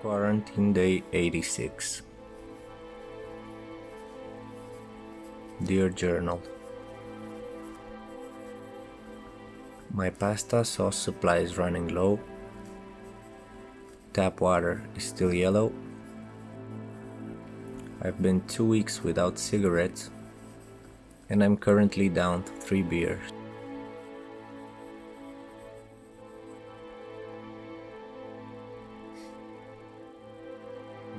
Quarantine Day 86 Dear Journal My pasta sauce supply is running low. Tap water is still yellow. I've been two weeks without cigarettes and I'm currently down to three beers.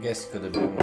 Guess it could have been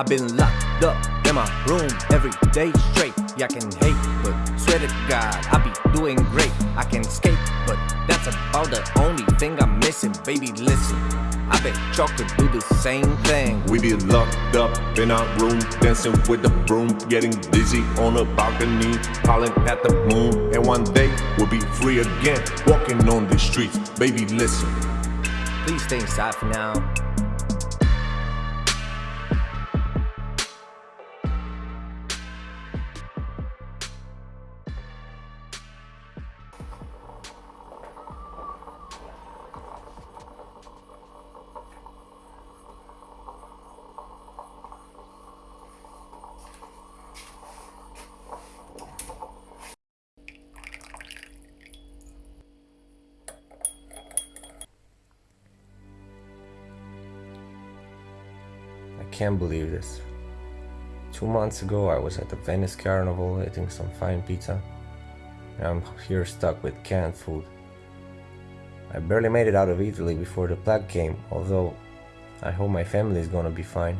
I've been locked up in my room every day straight. Yeah, I can hate, but swear to God, I be doing great. I can skate, but that's about the only thing I'm missing. Baby, listen. I bet y'all could do the same thing. We be locked up in our room, dancing with the broom, getting dizzy on a balcony, calling at the moon. And one day we'll be free again, walking on the streets. Baby, listen. Please stay inside for now. Can't believe this. Two months ago I was at the Venice Carnival eating some fine pizza. I'm here stuck with canned food. I barely made it out of Italy before the plague came, although I hope my family is gonna be fine.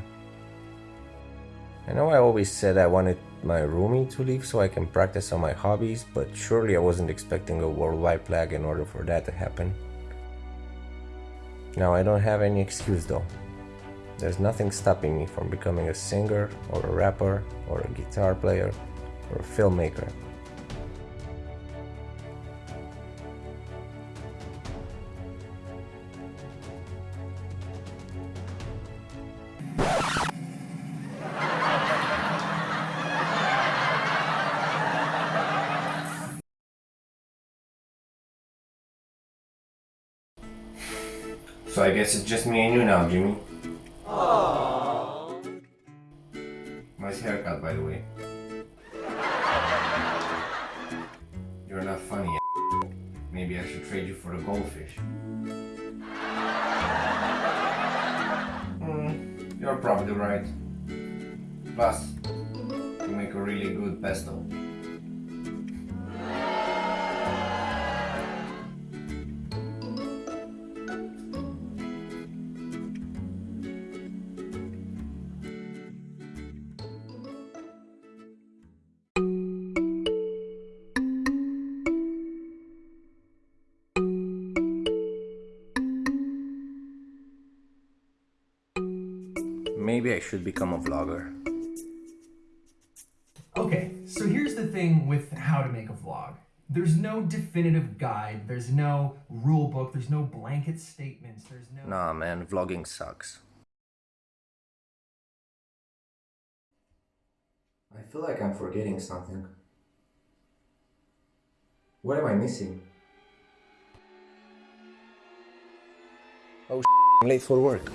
I know I always said I wanted my roomie to leave so I can practice on my hobbies, but surely I wasn't expecting a worldwide plague in order for that to happen. Now I don't have any excuse though. There's nothing stopping me from becoming a singer or a rapper or a guitar player or a filmmaker. So I guess it's just me and you now, Jimmy. Nice haircut, by the way. You're not funny. Maybe I should trade you for the goldfish. Hmm, you're probably right. Plus, you make a really good pesto. Maybe I should become a vlogger. Okay, so here's the thing with how to make a vlog. There's no definitive guide, there's no rule book, there's no blanket statements, there's no... Nah man, vlogging sucks. I feel like I'm forgetting something. What am I missing? Oh I'm late for work.